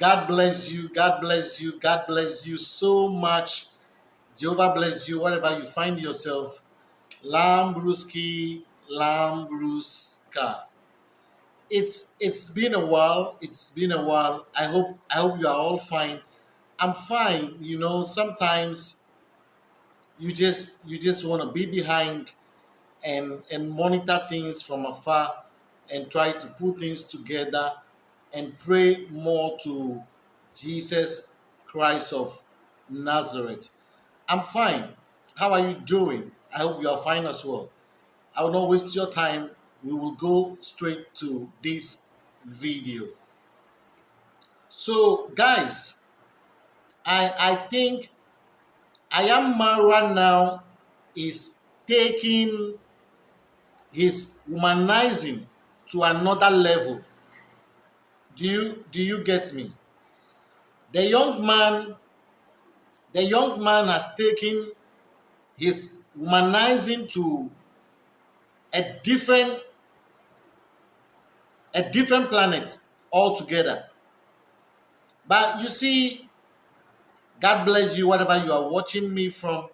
God bless you. God bless you. God bless you so much. Jehovah bless you wherever you find yourself. Lambruski, Lambruska. It's it's been a while. It's been a while. I hope I hope you are all fine. I'm fine. You know, sometimes you just you just want to be behind and and monitor things from afar and try to put things together and pray more to Jesus Christ of Nazareth. I'm fine. How are you doing? I hope you are fine as well. I will not waste your time. We will go straight to this video. So, guys, I I think I am Marwa now is taking his humanizing to another level. Do you do you get me? The young man, the young man has taken his humanizing to a different a different planet altogether. But you see, God bless you, whatever you are watching me from.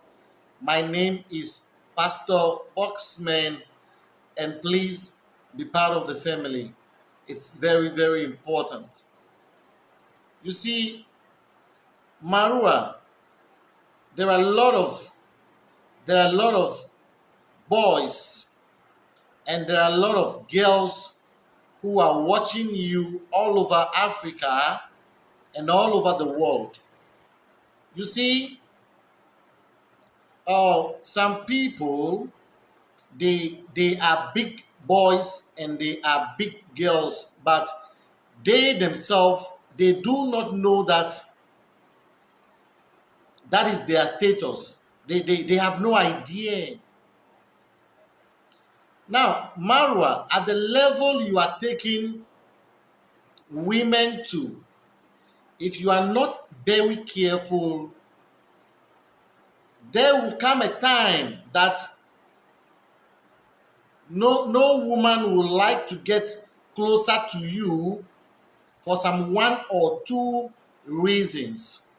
My name is Pastor Boxman, and please be part of the family. It's very, very important. You see, Marwa, there are a lot of there are a lot of boys and there are a lot of girls who are watching you all over Africa and all over the world. You see, uh, some people they they are big boys and they are big girls, but they themselves they do not know that that is their status. They, they, they have no idea. Now, Marwa, at the level you are taking women to, if you are not very careful, there will come a time that no, no woman will like to get closer to you for some one or two reasons.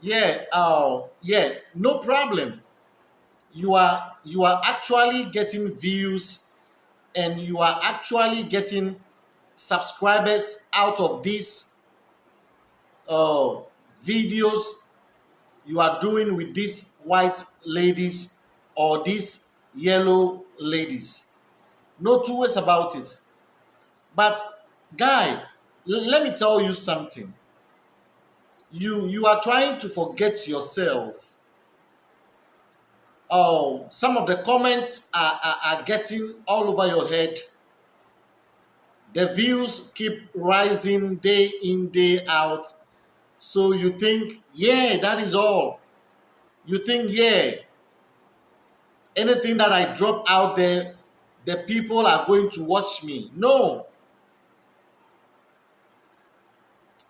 Yeah, uh, yeah, no problem. You are you are actually getting views and you are actually getting subscribers out of these uh, videos you are doing with these white ladies or these yellow ladies. No two ways about it. But guy, let me tell you something. You you are trying to forget yourself. Oh, some of the comments are, are, are getting all over your head. The views keep rising day in, day out. So you think, yeah, that is all. You think, yeah, anything that I drop out there, the people are going to watch me. No.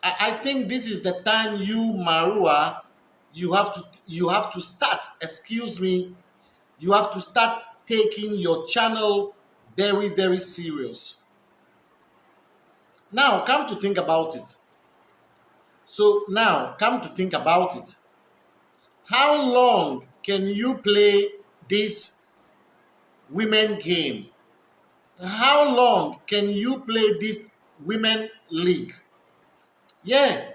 I, I think this is the time you, Marwa, you have to you have to start, excuse me, you have to start taking your channel very, very serious. Now, come to think about it. So now, come to think about it. How long can you play this women game? How long can you play this women league? Yeah.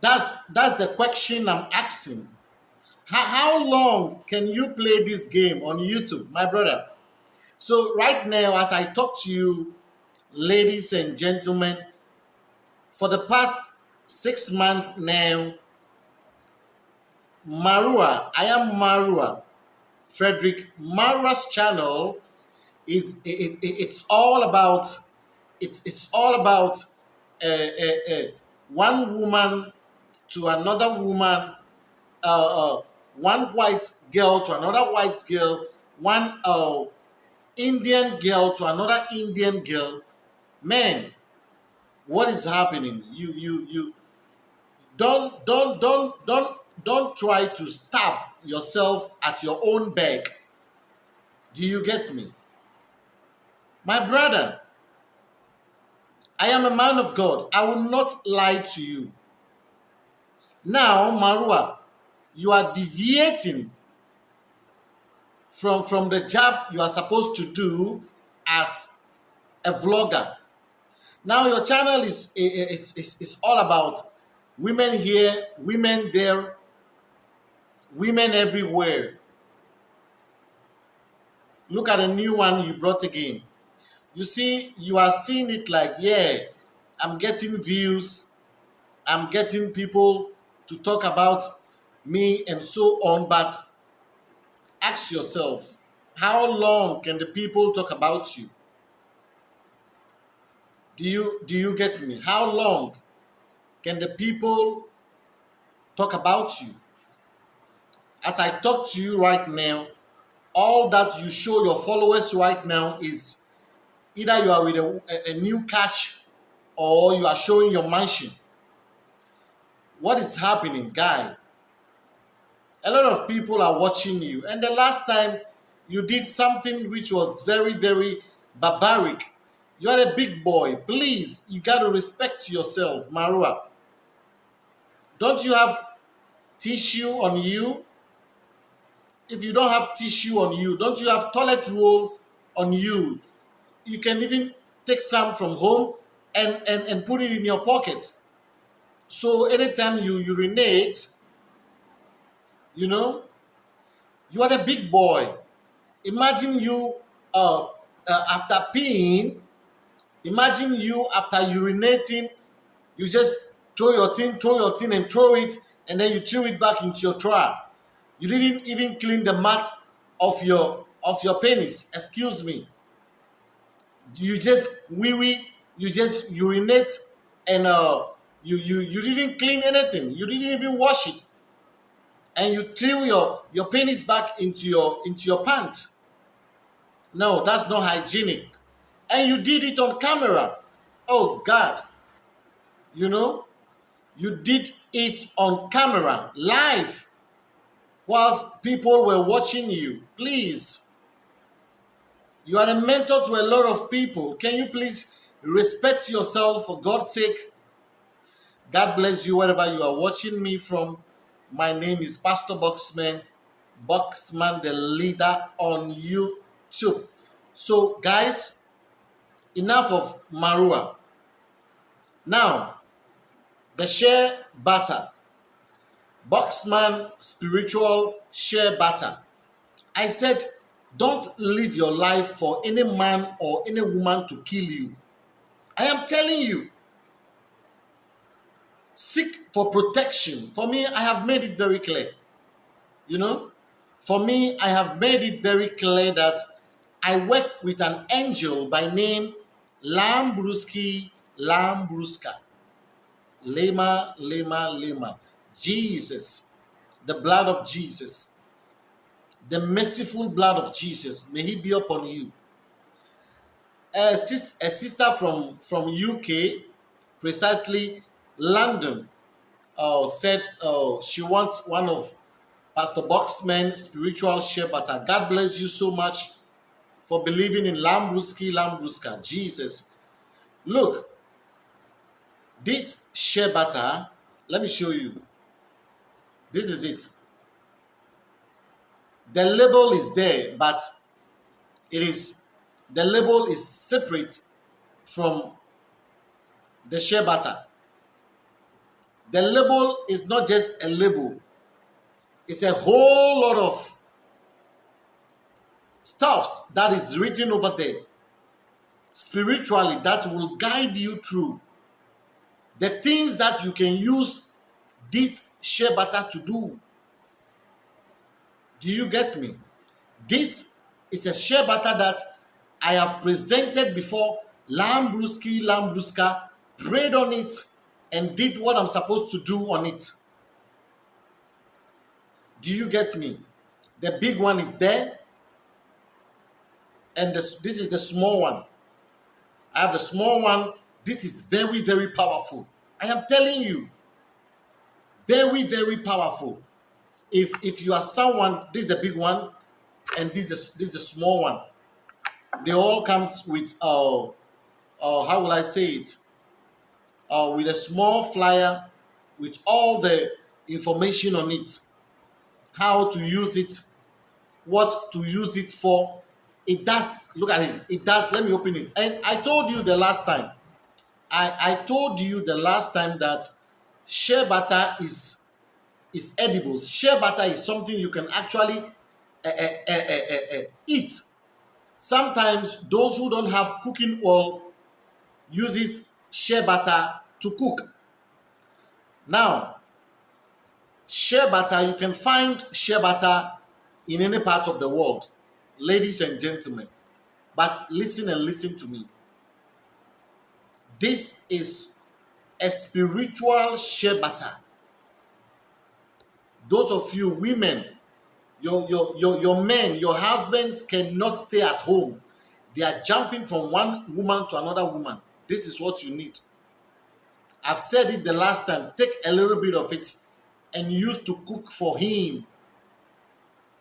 That's that's the question I'm asking. How, how long can you play this game on YouTube, my brother? So right now, as I talk to you, ladies and gentlemen, for the past six months now, Marwa, I am Marwa, Frederick Marwa's channel is it, it, it's all about it's it's all about uh, uh, uh, one woman to another woman, uh, uh, one white girl to another white girl, one uh, Indian girl to another Indian girl. Man, what is happening? You you you don't don't don't don't don't try to stab yourself at your own back. Do you get me? My brother, I am a man of God. I will not lie to you. Now, Marwa, you are deviating from, from the job you are supposed to do as a vlogger. Now your channel is, is, is, is all about women here, women there, women everywhere. Look at the new one you brought again. You see, you are seeing it like, yeah, I'm getting views, I'm getting people to talk about me and so on, but ask yourself, how long can the people talk about you? Do you do you get me? How long can the people talk about you? As I talk to you right now, all that you show your followers right now is either you are with a, a new catch or you are showing your mansion. What is happening, guy? A lot of people are watching you. And the last time you did something which was very, very barbaric. You are a big boy. Please, you got to respect yourself, Marwa. Don't you have tissue on you? If you don't have tissue on you, don't you have toilet roll on you? You can even take some from home and, and, and put it in your pocket. So anytime you urinate, you know, you are a big boy. Imagine you uh, uh, after peeing, imagine you after urinating, you just throw your thing, throw your thing, and throw it, and then you throw it back into your trial. You didn't even clean the mat of your of your penis. Excuse me. You just wee wee. You just urinate, and uh, you you you didn't clean anything. You didn't even wash it, and you threw your your penis back into your into your pants. No, that's not hygienic. And you did it on camera. Oh God. You know, you did it on camera, live, whilst people were watching you. Please. You are a mentor to a lot of people. Can you please respect yourself for God's sake? God bless you wherever you are watching me from. My name is Pastor Boxman, Boxman the leader on YouTube. So, guys, enough of Marwa. Now, the shea butter. Boxman spiritual shea butter. I said, don't live your life for any man or any woman to kill you. I am telling you, seek for protection. For me, I have made it very clear. You know, for me, I have made it very clear that I work with an angel by name Lambruski Lambruska. Lema, Lema, Lema. Jesus, the blood of Jesus, the merciful blood of Jesus, may he be upon you. A, sis a sister from, from UK, precisely London, uh, said uh, she wants one of Pastor Boxman's spiritual butter. God bless you so much for believing in Lambruski, Lambruska, Jesus. Look, this shea butter, let me show you. This is it. The label is there, but it is, the label is separate from the shea butter. The label is not just a label. It's a whole lot of stuffs that is written over there spiritually that will guide you through the things that you can use this shea butter to do. Do you get me? This is a shea butter that I have presented before Lambruski Lambruska prayed on it and did what I'm supposed to do on it. Do you get me? The big one is there, and this, this is the small one. I have the small one. This is very, very powerful. I am telling you, very, very powerful. If if you are someone, this is the big one, and this is this is the small one. They all comes with uh, uh how will I say it? uh, with a small flyer with all the information on it, how to use it, what to use it for. It does, look at it, it does, let me open it. And I told you the last time, I, I told you the last time that shea butter is is edible. Shea butter is something you can actually uh, uh, uh, eat. Sometimes those who don't have cooking oil uses shea butter to cook. Now, shea butter, you can find shea butter in any part of the world, ladies and gentlemen. But listen and listen to me. This is a spiritual shea butter. Those of you women, your, your, your, your men, your husbands cannot stay at home. They are jumping from one woman to another woman. This is what you need. I've said it the last time. Take a little bit of it and use to cook for him.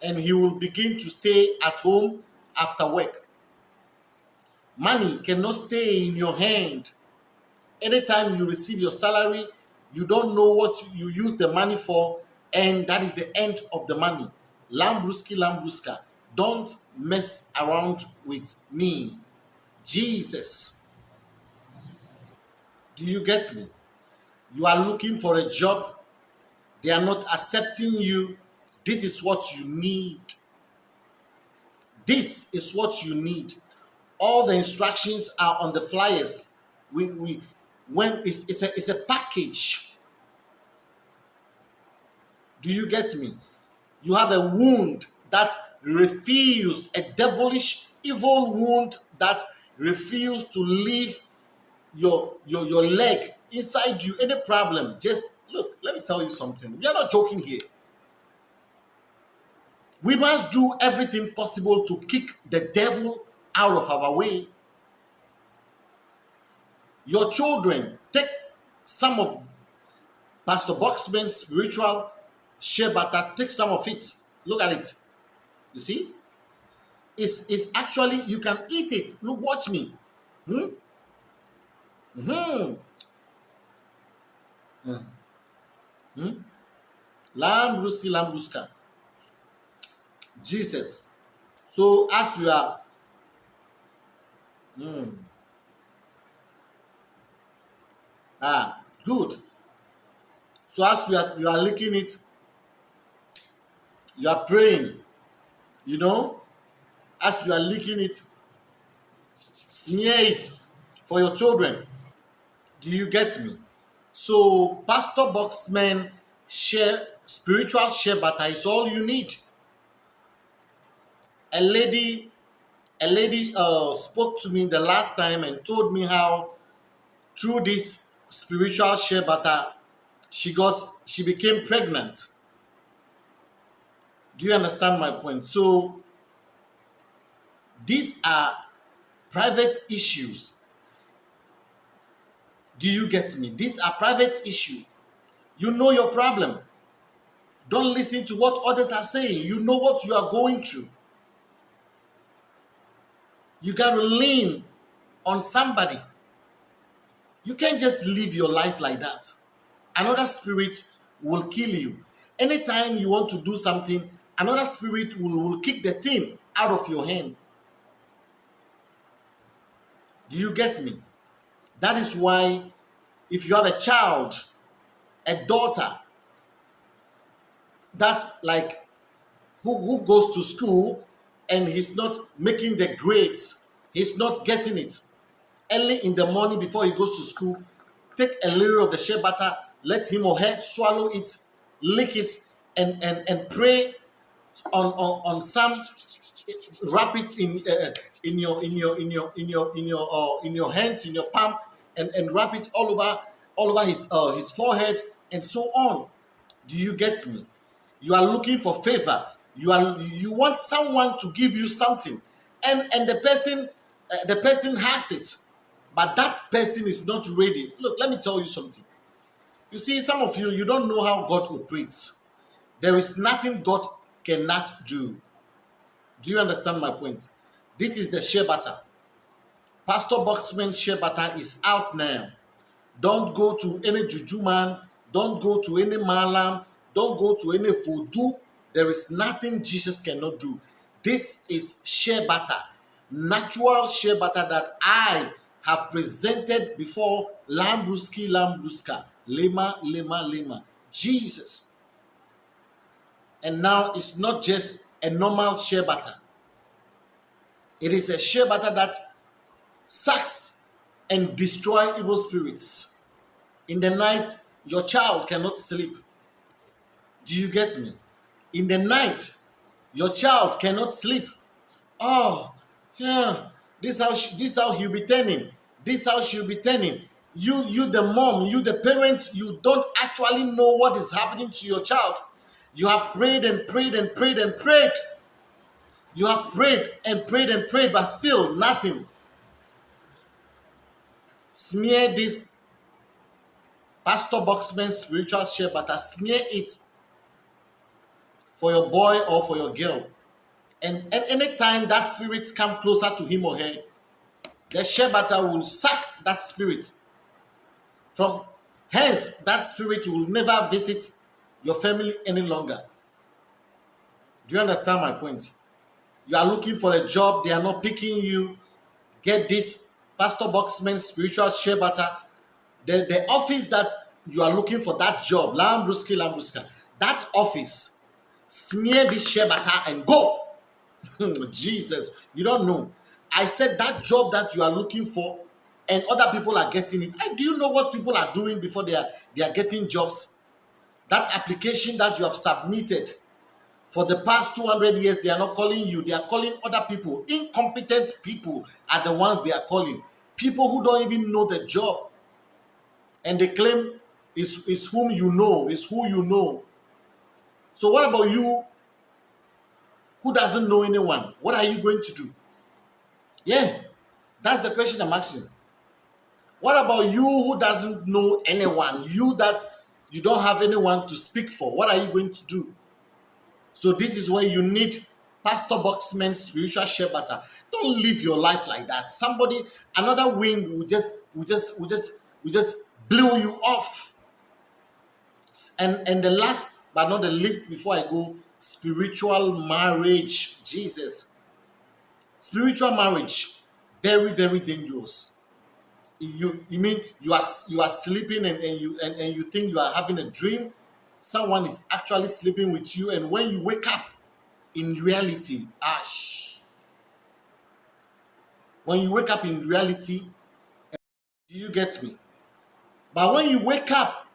And he will begin to stay at home after work. Money cannot stay in your hand. Anytime you receive your salary, you don't know what you use the money for, and that is the end of the money. Lambruski, Lambruska, don't mess around with me. Jesus. Do you get me? You are looking for a job, they are not accepting you. This is what you need. This is what you need. All the instructions are on the flyers. We, we when it's, it's a it's a package. Do you get me? You have a wound that refused, a devilish, evil wound that refused to leave your your your leg inside you. Any problem? Just look. Let me tell you something. We are not joking here. We must do everything possible to kick the devil out of our way. Your children, take some of Pastor Boxman's spiritual shea butter, take some of it. Look at it. You see? It's, it's actually, you can eat it. Look, watch me. Hmm? Hmm. Hmm. hmm? Lambruski, Lambruska. Jesus. So as you are, hmm. Ah, good. So as you are, you are licking it, you are praying, you know, as you are licking it, smear it for your children. Do you get me? So Pastor Boxman share spiritual shea butter is all you need. A lady, a lady uh, spoke to me the last time and told me how through this spiritual shea butter, uh, she got she became pregnant. Do you understand my point? So these are private issues. Do you get me? These are private issues. You know your problem. Don't listen to what others are saying. You know what you are going through. You got to lean on somebody. You can't just live your life like that. Another spirit will kill you. Anytime you want to do something, another spirit will, will kick the thing out of your hand. Do you get me? That is why if you have a child, a daughter, that's like who, who goes to school and he's not making the grades, he's not getting it early in the morning before he goes to school, take a little of the shea butter, let him or her swallow it, lick it, and and and pray on on, on some wrap it in uh, in your in your in your in your in your uh, in your hands in your palm and and wrap it all over all over his uh, his forehead and so on. Do you get me? You are looking for favor. You are you want someone to give you something and and the person uh, the person has it but that person is not ready. Look, let me tell you something. You see, some of you, you don't know how God operates. There is nothing God cannot do. Do you understand my point? This is the shea butter. Pastor Boxman shea butter is out now. Don't go to any juju man. Don't go to any malam. Don't go to any voodoo. There is nothing Jesus cannot do. This is shea butter, natural shea butter that I have presented before Lambruski Lambruska, Lema, Lema, Lema. Jesus. And now it's not just a normal shea butter. It is a shea butter that sucks and destroy evil spirits. In the night, your child cannot sleep. Do you get me? In the night, your child cannot sleep. Oh, yeah, this how she, this how he'll be turning. This how she'll be turning. You, you, the mom, you, the parent, you don't actually know what is happening to your child. You have prayed and prayed and prayed and prayed. You have prayed and prayed and prayed, but still nothing. Smear this Pastor Boxman spiritual shea butter, smear it for your boy or for your girl. And, and anytime that spirit come closer to him or her, the butter will suck that spirit. From hence, that spirit will never visit your family any longer. Do you understand my point? You are looking for a job, they are not picking you. Get this Pastor Boxman spiritual shea butter. The, the office that you are looking for that job, Lambruski Lambruska, that office, smear this shea butter and go. Hmm, Jesus, you don't know. I said that job that you are looking for and other people are getting it. And do you know what people are doing before they are they are getting jobs? That application that you have submitted for the past 200 years, they are not calling you, they are calling other people. Incompetent people are the ones they are calling. People who don't even know the job. And they claim it's, it's whom you know, it's who you know. So, what about you who doesn't know anyone? What are you going to do? Yeah, that's the question I'm asking. What about you who doesn't know anyone? You that you don't have anyone to speak for. What are you going to do? So this is where you need Pastor Boxman spiritual shea butter. Don't live your life like that. Somebody, another wind will just, will just, will just, will just blow you off. And and the last but not the least, before I go, spiritual marriage. Jesus, spiritual marriage, very very dangerous. You you mean you are you are sleeping and, and you and, and you think you are having a dream someone is actually sleeping with you, and when you wake up, in reality, ash. When you wake up in reality, do you get me? But when you wake up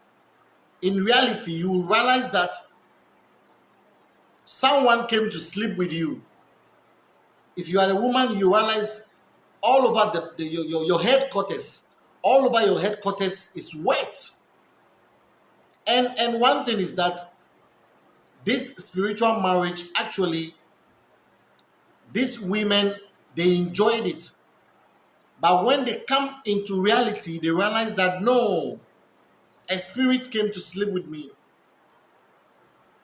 in reality, you will realize that someone came to sleep with you. If you are a woman, you realize all over the, the your, your, your headquarters, all over your headquarters is wet. And and one thing is that this spiritual marriage actually these women they enjoyed it. But when they come into reality they realize that no a spirit came to sleep with me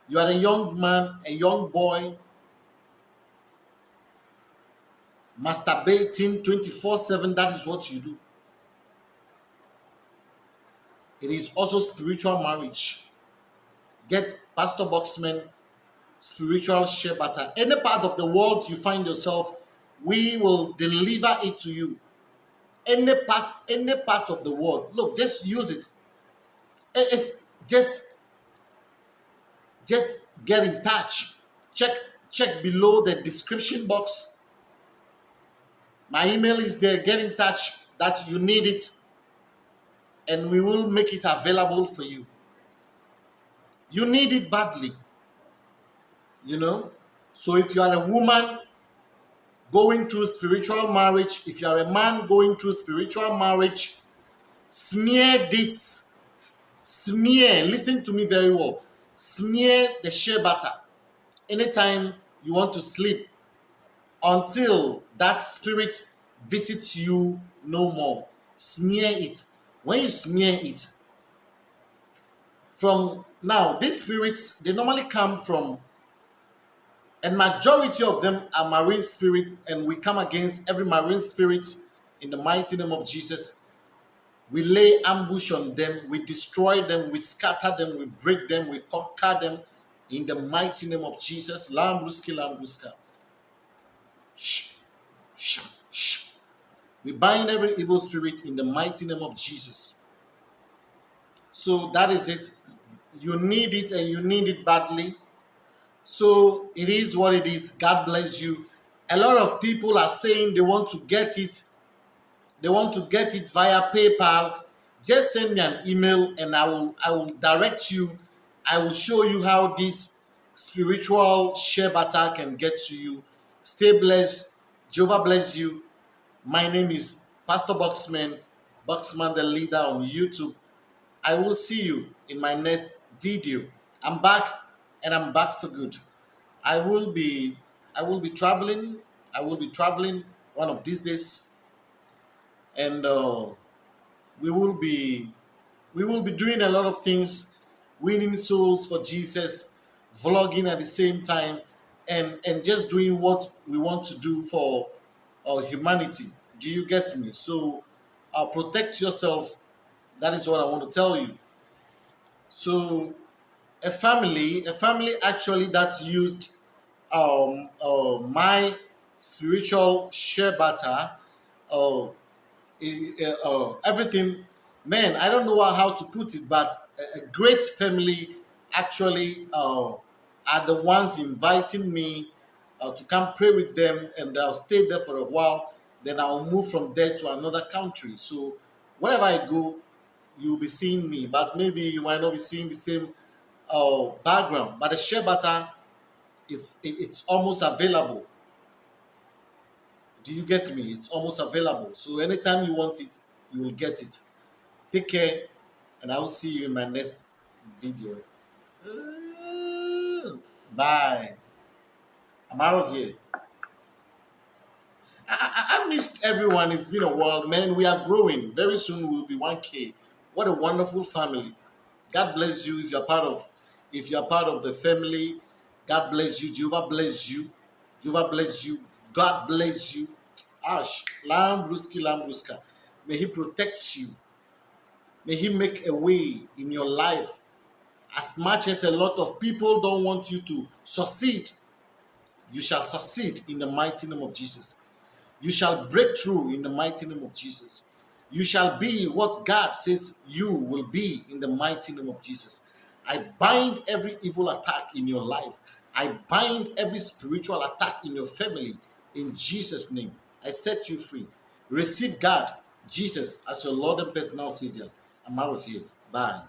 you are a young man a young boy masturbating 24 7 that is what you do it is also spiritual marriage. Get Pastor Boxman spiritual shea butter. Any part of the world you find yourself, we will deliver it to you. Any part, any part of the world. Look, just use it. It's just, just get in touch. Check, check below the description box. My email is there. Get in touch that you need it and we will make it available for you. You need it badly. You know? So if you are a woman going through spiritual marriage, if you are a man going through spiritual marriage, smear this. Smear, listen to me very well. Smear the shea butter anytime you want to sleep until that spirit visits you no more. Smear it when you smear it from now these spirits they normally come from and majority of them are marine spirit and we come against every marine spirit in the mighty name of jesus We lay ambush on them, we destroy them, we scatter them, we break them, we conquer them in the mighty name of Jesus. Lambruski, Lambruska. Shh, shh, shh. We bind every evil spirit in the mighty name of Jesus. So that is it. You need it and you need it badly. So it is what it is. God bless you. A lot of people are saying they want to get it. They want to get it via PayPal. Just send me an email and I will I will direct you. I will show you how this spiritual shea butter can get to you. Stay blessed. Jehovah bless you. My name is Pastor Boxman, Boxman the leader on YouTube. I will see you in my next video. I'm back and I'm back for good. I will be I will be traveling. I will be traveling one of these days. And uh, we will be we will be doing a lot of things, winning souls for Jesus, vlogging at the same time, and and just doing what we want to do for uh, humanity. Do you get me? So uh, protect yourself. That is what I want to tell you. So a family, a family actually that used um, uh, my spiritual shea butter, uh, uh, everything. Man, I don't know how to put it, but a, great family actually uh, are the ones inviting me uh, to come pray with them, and I'll stay there for a while. Then I'll move from there to another country. So wherever I go, you'll be seeing me, but maybe you might not be seeing the same uh, background. But the shea butter, it's it, it's almost available. Do you get me? It's almost available. So anytime you want it, you will get it. Take care, and I will see you in my next video. Uh, bye. I'm out of here. I, I, I, missed everyone. It's been a while, man. We are growing. Very soon we'll be 1K. What a wonderful family. God bless you if you're part of if you're part of the family. God bless you. Jehovah bless you. Jehovah bless you. God bless you. Ash, Lambruski, Lambruska. May He protect you. May He make a way in your life. As much as a lot of people don't want you to succeed, you shall succeed in the mighty name of Jesus. You shall break through in the mighty name of Jesus. You shall be what God says you will be in the mighty name of Jesus. I bind every evil attack in your life. I bind every spiritual attack in your family in Jesus' name. I set you free. Receive God, Jesus, as your Lord and personal Savior. I'm out of here. Bye.